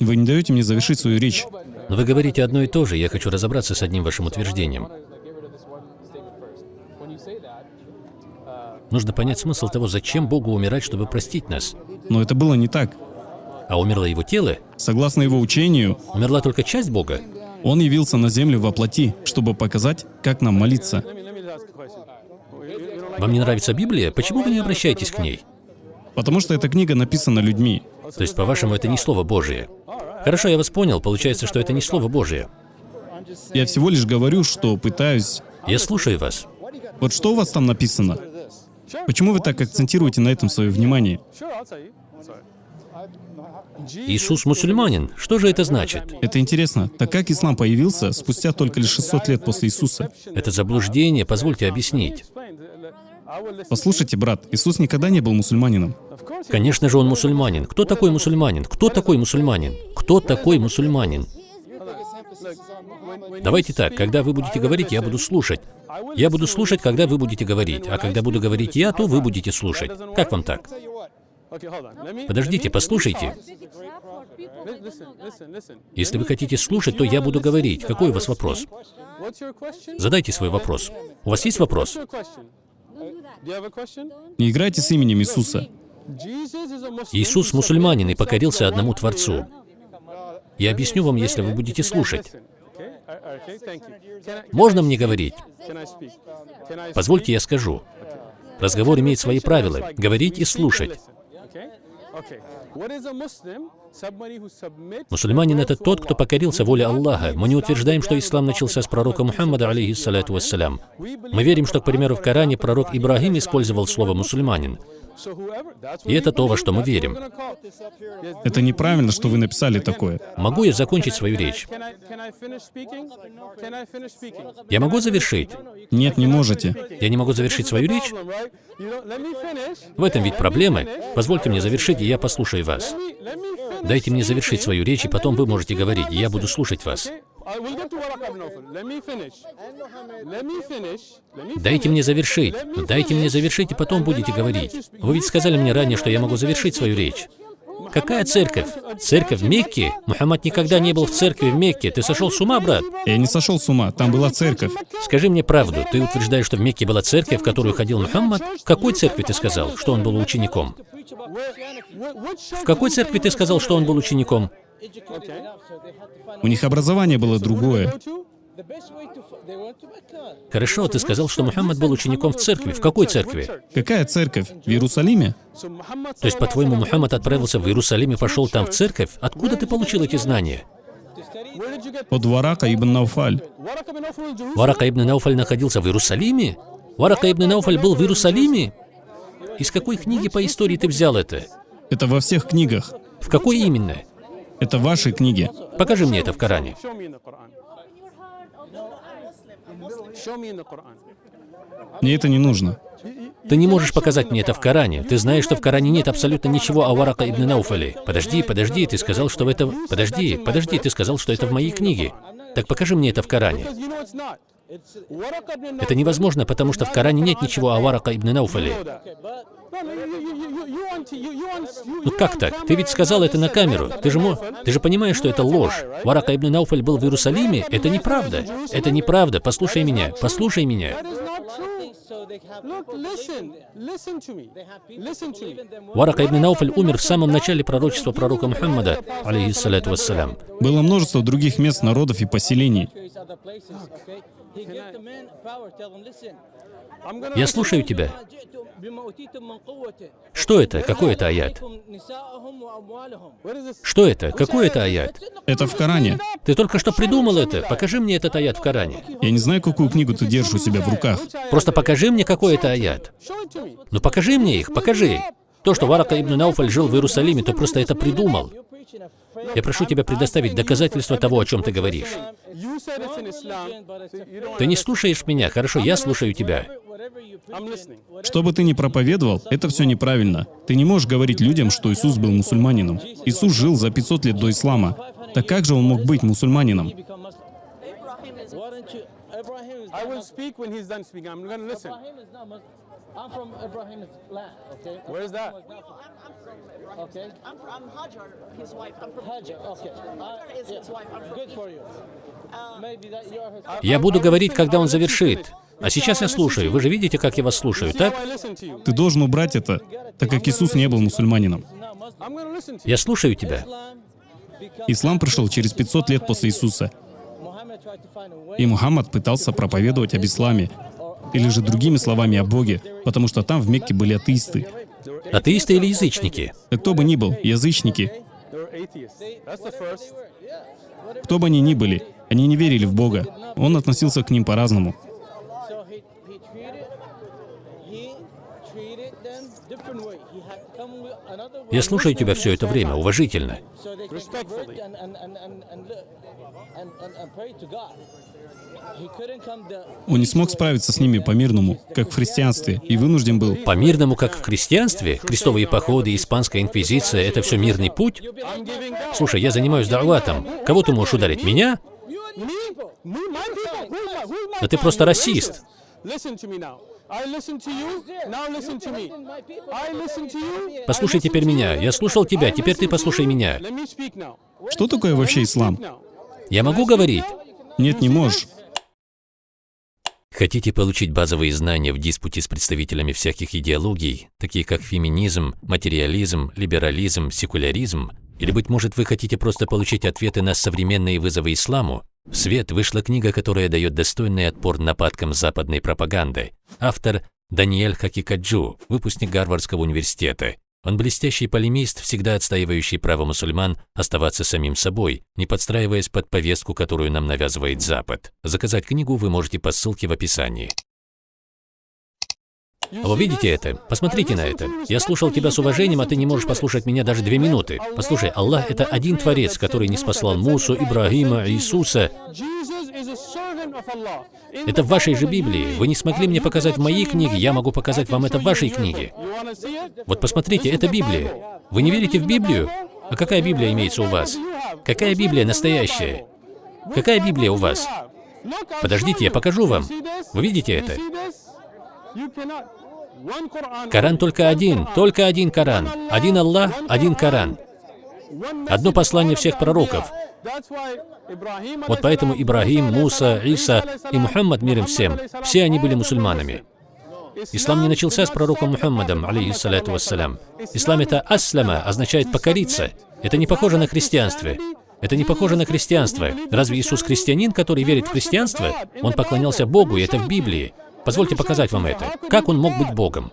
Вы не даете мне завершить свою речь. Вы говорите одно и то же, я хочу разобраться с одним вашим утверждением. Нужно понять смысл того, зачем Богу умирать, чтобы простить нас. Но это было не так. А умерло его тело? Согласно его учению, Умерла только часть Бога? он явился на землю во плоти, чтобы показать, как нам молиться. Вам не нравится Библия? Почему вы не обращаетесь к ней? Потому что эта книга написана людьми. То есть, по-вашему, это не Слово Божие? Хорошо, я вас понял. Получается, что это не Слово Божие. Я всего лишь говорю, что пытаюсь... Я слушаю вас. Вот что у вас там написано? Почему вы так акцентируете на этом свое внимание? Иисус мусульманин. Что же это значит? Это интересно, так как ислам появился спустя только лишь 600 лет после Иисуса? Это заблуждение, позвольте объяснить. Послушайте, брат, Иисус никогда не был мусульманином. Конечно же, он мусульманин. Кто такой мусульманин? Кто такой мусульманин? Кто такой мусульманин? Давайте так, когда вы будете говорить, я буду слушать. Я буду слушать, когда вы будете говорить, а когда буду говорить я, то вы будете слушать. Как вам так? Подождите, послушайте. Если вы хотите слушать, то я буду говорить. Какой у вас вопрос? Задайте свой вопрос. У вас есть вопрос? Не играйте с именем Иисуса. Иисус мусульманин и покорился одному Творцу. Я объясню вам, если вы будете слушать. Можно мне говорить? Позвольте, я скажу. Разговор имеет свои правила. Говорить и слушать. Мусульманин — это тот, кто покорился воле Аллаха. Мы не утверждаем, что ислам начался с пророка Мухаммада, алейхиссалату вассалям. Мы верим, что, к примеру, в Коране пророк Ибрагим использовал слово «мусульманин». И это то, во что мы верим. Это неправильно, что вы написали такое. Могу я закончить свою речь? Я могу завершить? Нет, не можете. Я не могу завершить свою речь? В этом ведь проблемы. Позвольте мне завершить, и я послушаю вас. Дайте мне завершить свою речь, и потом вы можете говорить, и я буду слушать вас. Дайте мне завершить. Дайте мне завершить, и потом будете говорить. Вы ведь сказали мне ранее, что я могу завершить свою речь. Какая церковь? Церковь в Мекке? Мухаммад никогда не был в церкви в Мекке. Ты сошел с ума, брат? Я не сошел с ума, там была церковь. Скажи мне правду. Ты утверждаешь, что в Мекке была церковь, в которую ходил Мухаммад? В какой церкви ты сказал, что он был учеником? В какой церкви ты сказал, что он был учеником? У них образование было другое. Хорошо, ты сказал, что Мухаммад был учеником в церкви. В какой церкви? Какая церковь? В Иерусалиме? То есть, по-твоему, Мухаммад отправился в Иерусалим и пошел там в церковь? Откуда ты получил эти знания? От Варака ибн Науфаль. Варака ибн Науфаль находился в Иерусалиме? Варака ибн Науфаль был в Иерусалиме? Из какой книги по истории ты взял это? Это во всех книгах. В какой именно? Это ваши книги. Покажи мне это в Коране. Мне это не нужно. Ты не можешь показать мне это в Коране. Ты знаешь, что в Коране нет абсолютно ничего о Варака ибн Науфале. Подожди, подожди, ты сказал, что это... Подожди, подожди, ты сказал, что это в моей книге. Так покажи мне это в Коране. Это невозможно, потому что в Коране нет ничего о Варака ибн Науфале. Ну как так? Ты ведь сказал это на камеру. Ты же, мо... Ты же понимаешь, что это ложь. Варака ибн Науфаль был в Иерусалиме? Это неправда. Это неправда. Послушай меня. Послушай меня. Варака ибн Науфаль умер в самом начале пророчества пророка Мухаммада, алейхиссалату вассалям. Было множество других мест, народов и поселений. Я слушаю тебя. Что это? Какой это аят? Что это? Какой это аят? Это в Коране. Ты только что придумал это. Покажи мне этот аят в Коране. Я не знаю, какую книгу ты держишь у себя в руках. Просто покажи мне, какой это аят. Ну покажи мне их, покажи. То, что Варака ибн Науфаль жил в Иерусалиме, то просто это придумал. Я прошу тебя предоставить доказательства того, о чем ты говоришь. Ты не слушаешь меня, хорошо, я слушаю тебя. Что бы ты ни проповедовал, это все неправильно. Ты не можешь говорить людям, что Иисус был мусульманином. Иисус жил за 500 лет до ислама. Так как же он мог быть мусульманином? I'm from Ibrahim's land, okay? Where's that? Okay. I'm from Hajar, his wife. I'm from Hajar, okay. Uh, Hajar is his wife. I'm from good for you. Maybe that you are his Я буду говорить, когда он завершит. А сейчас я слушаю. Вы же видите, как я вас слушаю, так? how I listen to you. Ты должен убрать это, так как Иисус не был мусульманином. I'm going to listen to you. Я слушаю тебя. Ислам пришел через 500 лет после Иисуса, и Мухаммад пытался проповедовать об исламе, или же другими словами о Боге, потому что там в Мекке были атеисты. Атеисты или язычники? Кто бы ни был, язычники, кто бы они ни были, они не верили в Бога. Он относился к ним по-разному. Я слушаю тебя все это время, уважительно. Он не смог справиться с ними по-мирному, как в христианстве, и вынужден был. По-мирному, как в христианстве, крестовые походы, испанская инквизиция — это все мирный путь? Слушай, я занимаюсь да'ватом. Кого ты можешь ударить? Меня? Да ты просто расист. Послушай теперь меня. Я слушал тебя, теперь ты послушай меня. Что такое вообще ислам? Я могу говорить? Нет, не можешь. Хотите получить базовые знания в диспуте с представителями всяких идеологий, такие как феминизм, материализм, либерализм, секуляризм? Или, быть может, вы хотите просто получить ответы на современные вызовы исламу? В свет вышла книга, которая дает достойный отпор нападкам западной пропаганды. Автор Даниэль Хакикаджу, выпускник Гарвардского университета. Он блестящий полемист, всегда отстаивающий право мусульман оставаться самим собой, не подстраиваясь под повестку, которую нам навязывает Запад. Заказать книгу вы можете по ссылке в описании. Вы видите это? Посмотрите на это. Я слушал тебя с уважением, а ты не можешь послушать меня даже две минуты. Послушай, Аллах — это один Творец, который не спаслал Мусу, Ибрагима, Иисуса. Это в вашей же Библии. Вы не смогли мне показать в моей книге, я могу показать вам это в вашей книге. Вот посмотрите, это Библия. Вы не верите в Библию? А какая Библия имеется у вас? Какая Библия настоящая? Какая Библия у вас? Подождите, я покажу вам. Вы видите это? Коран только один, только один Коран. Один Аллах, один Коран. Одно послание всех пророков. Вот поэтому salam, Муса, Иса и Мухаммад, мир им Muhammad всем, все они были мусульманами. Ислам не начался с пророком Мухаммадом, Muhammad вассалям. Ислам — это аслама, означает покориться. Это не похоже на христианство. Это не похоже на христианство. Разве Иисус христианин, который верит в христианство? Он поклонялся Богу, и это в Библии. Позвольте показать вам это. Как он мог быть Богом?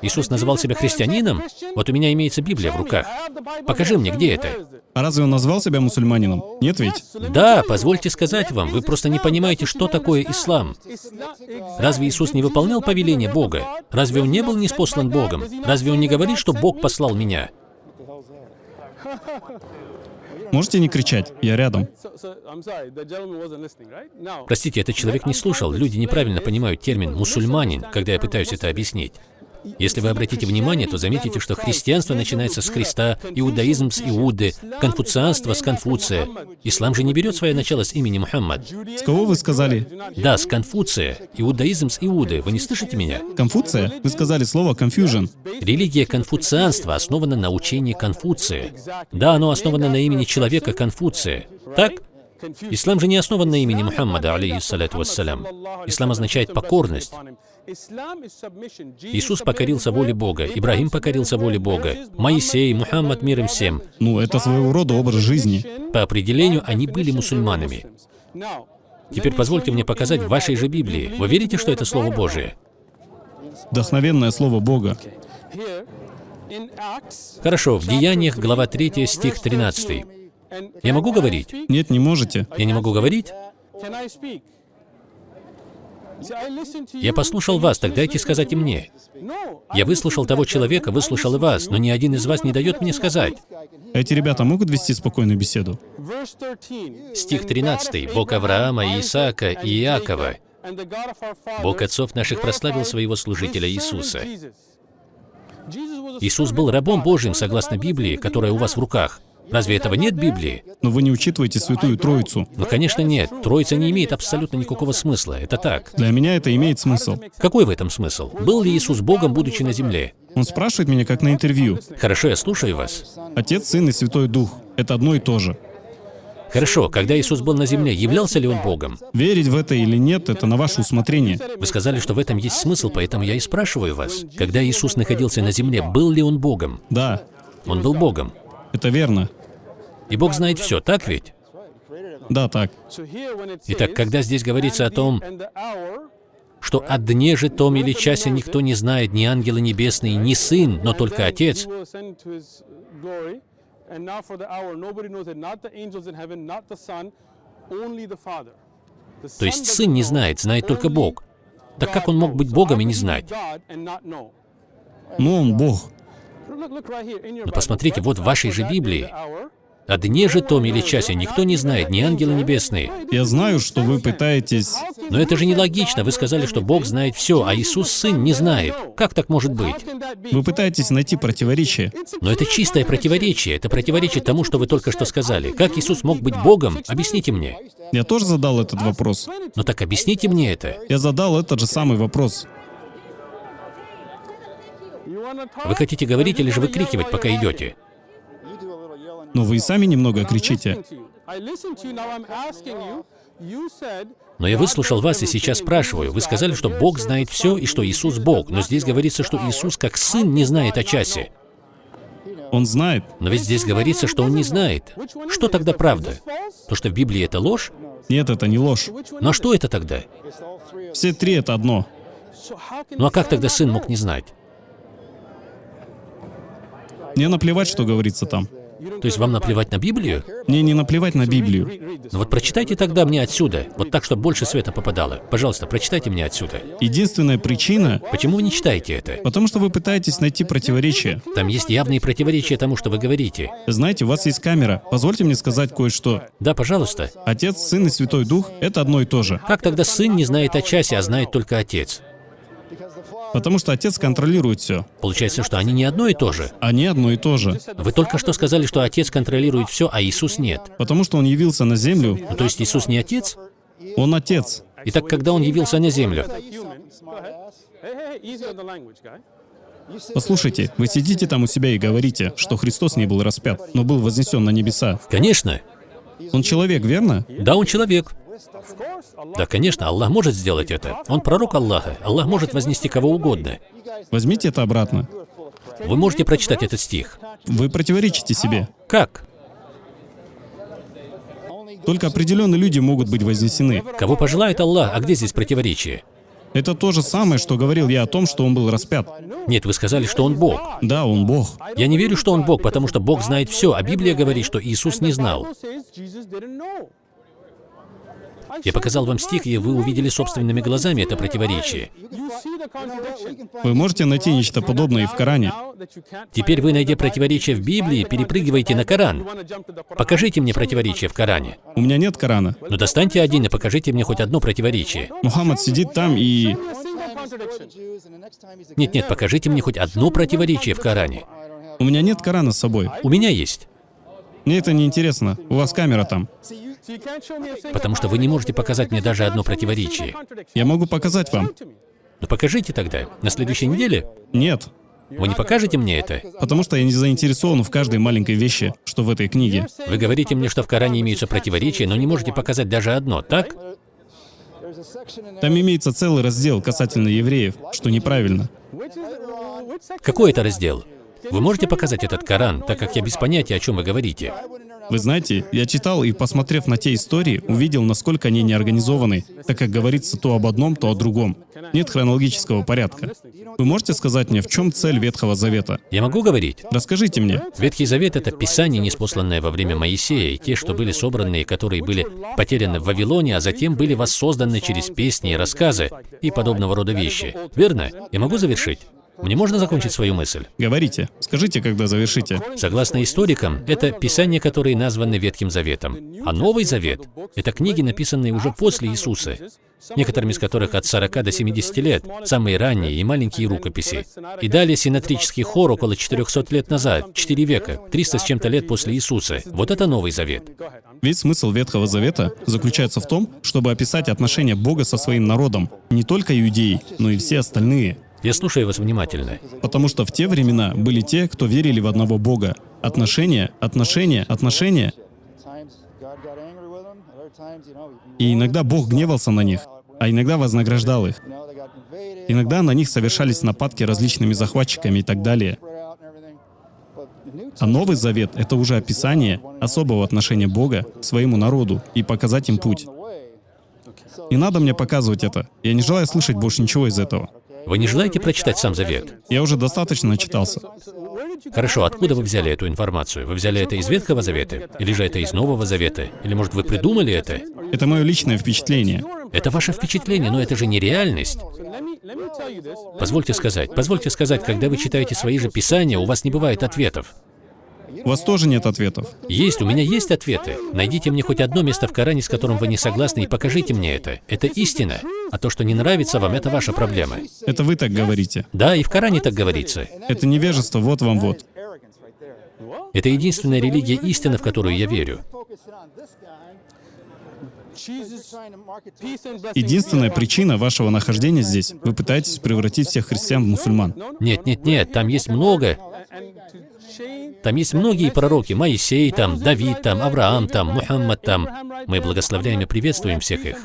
Иисус называл себя христианином? Вот у меня имеется Библия в руках. Покажи мне, где это? А разве он назвал себя мусульманином? Нет ведь? Да, позвольте сказать вам, вы просто не понимаете, что такое ислам. Разве Иисус не выполнял повеление Бога? Разве Он не был неспослан Богом? Разве Он не говорит, что Бог послал меня? Можете не кричать, я рядом. Простите, этот человек не слушал. Люди неправильно понимают термин «мусульманин», когда я пытаюсь это объяснить. Если вы обратите внимание, то заметите, что христианство начинается с Христа, иудаизм с Иуды, конфуцианство с Конфуция. Ислам же не берет свое начало с имени Мухаммад. С кого вы сказали? Да, с Конфуция. Иудаизм с Иуды. Вы не слышите меня? Конфуция? Вы сказали слово confusion. Религия конфуцианства основана на учении Конфуция. Да, оно основано на имени человека Конфуция. Так? Ислам же не основан на имени Мухаммада, алейхиссалату вассалям. Ислам означает покорность. Иисус покорился воле Бога, Ибрагим покорился воле Бога, Моисей, Мухаммад, мир им всем. Ну, это своего рода образ жизни. По определению, они были мусульманами. Теперь позвольте мне показать в вашей же Библии. Вы верите, что это Слово Божие? Вдохновенное слово Бога. Хорошо, в Деяниях, глава 3, стих 13. Я могу говорить? Нет, не можете. Я не могу говорить? Я послушал вас, так дайте сказать и мне. Я выслушал того человека, выслушал и вас, но ни один из вас не дает мне сказать. Эти ребята могут вести спокойную беседу? Стих 13. «Бог Авраама, Исаака и Иакова, Бог отцов наших прославил своего служителя Иисуса». Иисус был рабом Божьим, согласно Библии, которая у вас в руках. Разве этого нет в Библии? Но вы не учитываете Святую Троицу. Ну, конечно, нет. Троица не имеет абсолютно никакого смысла. Это так. Для меня это имеет смысл. Какой в этом смысл? Был ли Иисус Богом, будучи на земле? Он спрашивает меня, как на интервью. Хорошо, я слушаю вас. Отец, Сын и Святой Дух — это одно и то же. Хорошо, когда Иисус был на земле, являлся ли Он Богом? Верить в это или нет — это на ваше усмотрение. Вы сказали, что в этом есть смысл, поэтому я и спрашиваю вас. Когда Иисус находился на земле, был ли Он Богом? Да, Он был Богом. Это верно. И Бог знает все, так ведь? Да, так. Итак, когда здесь говорится о том, что о дне же том или часе никто не знает, ни ангелы небесные, ни сын, но только Отец, то есть сын не знает, знает только Бог. Так как он мог быть Богом и не знать? Но он Бог. Но посмотрите, вот в вашей же Библии. О дне же том или часе никто не знает, ни ангелы небесные. Я знаю, что вы пытаетесь... Но это же нелогично. Вы сказали, что Бог знает все, а Иисус Сын не знает. Как так может быть? Вы пытаетесь найти противоречие. Но это чистое противоречие. Это противоречит тому, что вы только что сказали. Как Иисус мог быть Богом? Объясните мне. Я тоже задал этот вопрос. Ну так объясните мне это. Я задал этот же самый вопрос. Вы хотите говорить или же выкрикивать, пока идете? Но вы и сами немного кричите. Но я выслушал вас и сейчас спрашиваю. Вы сказали, что Бог знает все и что Иисус Бог, но здесь говорится, что Иисус как Сын не знает о часе. Он знает. Но ведь здесь говорится, что Он не знает. Что тогда правда? То, что в Библии это ложь? Нет, это не ложь. Но что это тогда? Все три — это одно. Ну а как тогда Сын мог не знать? Мне наплевать, что говорится там. То есть вам наплевать на Библию? Мне не наплевать на Библию. Ну вот прочитайте тогда мне отсюда, вот так, чтобы больше света попадало. Пожалуйста, прочитайте мне отсюда. Единственная причина, Почему вы не читаете это? потому что вы пытаетесь найти противоречие. Там есть явные противоречия тому, что вы говорите. Знаете, у вас есть камера. Позвольте мне сказать кое-что. Да, пожалуйста. Отец, Сын и Святой Дух — это одно и то же. Как тогда сын не знает о часе, а знает только отец? Потому что Отец контролирует все. Получается, что они не одно и то же. Они одно и то же. Вы только что сказали, что отец контролирует все, а Иисус нет. Потому что Он явился на землю. Ну, то есть Иисус не отец? Он Отец. Итак, когда он явился на землю? Послушайте, вы сидите там у себя и говорите, что Христос не был распят, но был вознесен на небеса. Конечно. Он человек, верно? Да, он человек. Да, конечно, Аллах может сделать это. Он пророк Аллаха. Аллах может вознести кого угодно. Возьмите это обратно. Вы можете прочитать этот стих. Вы противоречите себе. Как? Только определенные люди могут быть вознесены. Кого пожелает Аллах, а где здесь противоречие? Это то же самое, что говорил я о том, что он был распят. Нет, вы сказали, что он Бог. Да, он Бог. Я не верю, что он Бог, потому что Бог знает все, а Библия говорит, что Иисус не знал. Я показал вам стих, и вы увидели собственными глазами это противоречие. Вы можете найти нечто подобное и в Коране. Теперь вы, найдя противоречие в Библии, перепрыгиваете на Коран. Покажите мне противоречие в Коране. У меня нет Корана. Ну достаньте один и покажите мне хоть одно противоречие. Мухаммад сидит там и... Нет-нет, покажите мне хоть одно противоречие в Коране. У меня нет Корана с собой. У меня есть. Мне это не интересно. У вас камера там. Потому что вы не можете показать мне даже одно противоречие. Я могу показать вам. Ну покажите тогда. На следующей неделе? Нет. Вы не покажете мне это? Потому что я не заинтересован в каждой маленькой вещи, что в этой книге. Вы говорите мне, что в Коране имеются противоречия, но не можете показать даже одно, так? Там имеется целый раздел касательно евреев, что неправильно. Какой это раздел? Вы можете показать этот Коран, так как я без понятия, о чем вы говорите? Вы знаете, я читал и, посмотрев на те истории, увидел, насколько они неорганизованы, так как говорится то об одном, то о другом. Нет хронологического порядка. Вы можете сказать мне, в чем цель Ветхого Завета? Я могу говорить? Расскажите мне. Ветхий Завет — это Писание, неспосланное во время Моисея, и те, что были собраны, и которые были потеряны в Вавилоне, а затем были воссозданы через песни и рассказы и подобного рода вещи. Верно? Я могу завершить? Мне можно закончить свою мысль? Говорите. Скажите, когда завершите. Согласно историкам, это писания, которые названы Ветхим Заветом. А Новый Завет — это книги, написанные уже после Иисуса, некоторыми из которых от 40 до 70 лет, самые ранние и маленькие рукописи. И далее синатрический хор около 400 лет назад, 4 века, 300 с чем-то лет после Иисуса. Вот это Новый Завет. Весь смысл Ветхого Завета заключается в том, чтобы описать отношения Бога со своим народом. Не только иудеи, но и все остальные. Я слушаю вас внимательно. Потому что в те времена были те, кто верили в одного Бога. Отношения, отношения, отношения. И иногда Бог гневался на них, а иногда вознаграждал их. Иногда на них совершались нападки различными захватчиками и так далее. А Новый Завет — это уже описание особого отношения Бога к своему народу и показать им путь. Не надо мне показывать это. Я не желаю слышать больше ничего из этого. Вы не желаете прочитать сам Завет? Я уже достаточно начитался. Хорошо, откуда вы взяли эту информацию? Вы взяли это из Ветхого Завета? Или же это из Нового Завета? Или, может, вы придумали это? Это мое личное впечатление. Это ваше впечатление, но это же не реальность. Позвольте сказать, позвольте сказать, когда вы читаете свои же писания, у вас не бывает ответов. У вас тоже нет ответов. Есть, у меня есть ответы. Найдите мне хоть одно место в Коране, с которым вы не согласны, и покажите мне это. Это истина. А то, что не нравится вам, это ваша проблема. Это вы так говорите. Да, и в Коране так говорится. Это невежество, вот вам вот. Это единственная религия истины, в которую я верю. Единственная причина вашего нахождения здесь — вы пытаетесь превратить всех христиан в мусульман. Нет, нет, нет, там есть много. Там есть многие пророки. Моисей там, Давид там, Авраам там, Мухаммад там. Мы благословляем и приветствуем всех их.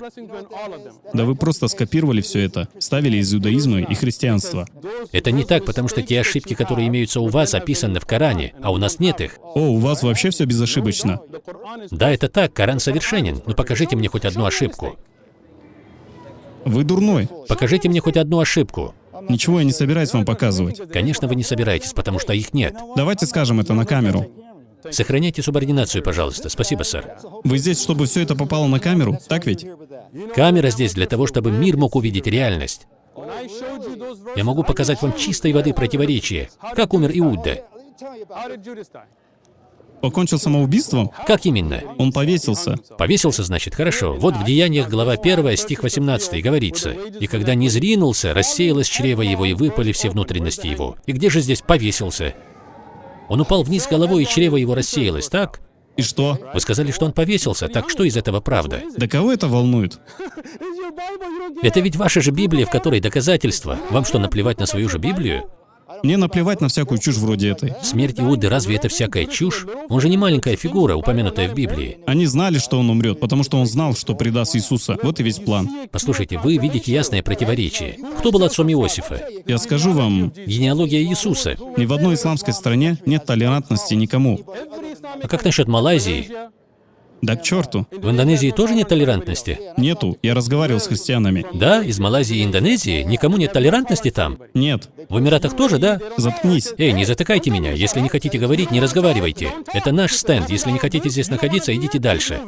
Да вы просто скопировали все это, вставили из иудаизма и христианства. Это не так, потому что те ошибки, которые имеются у вас, описаны в Коране, а у нас нет их. О, у вас вообще все безошибочно. Да, это так, Коран совершенен, но покажите мне хоть одну ошибку. Вы дурной. Покажите мне хоть одну ошибку. Ничего я не собираюсь вам показывать. Конечно, вы не собираетесь, потому что их нет. Давайте скажем это на камеру. Сохраняйте субординацию, пожалуйста. Спасибо, сэр. Вы здесь, чтобы все это попало на камеру, так ведь? Камера здесь для того, чтобы мир мог увидеть реальность. Я могу показать вам чистой воды противоречие. Как умер Иуда? Покончил самоубийством? Как именно? Он повесился. Повесился, значит, хорошо. Вот в Деяниях, глава 1, стих 18, говорится. «И когда не зринулся, рассеялось чрево его, и выпали все внутренности его». И где же здесь повесился? Он упал вниз головой, и чрево его рассеялось, так? И что? Вы сказали, что он повесился, так что из этого правда? Да кого это волнует? Это ведь ваша же Библия, в которой доказательства. Вам что, наплевать на свою же Библию? Мне наплевать на всякую чушь вроде этой. Смерть Иуды разве это всякая чушь? Он же не маленькая фигура, упомянутая в Библии. Они знали, что он умрет, потому что он знал, что предаст Иисуса. Вот и весь план. Послушайте, вы видите ясное противоречие. Кто был отцом Иосифа? Я скажу вам, Генеалогия Иисуса. ни в одной исламской стране нет толерантности никому. А как насчет Малайзии? Да к черту. В Индонезии тоже нет толерантности? Нету. Я разговаривал с христианами. Да, из Малайзии и Индонезии никому нет толерантности там. Нет. В Эмиратах тоже, да? Заткнись. Эй, не затыкайте меня. Если не хотите говорить, не разговаривайте. Это наш стенд. Если не хотите здесь находиться, идите дальше.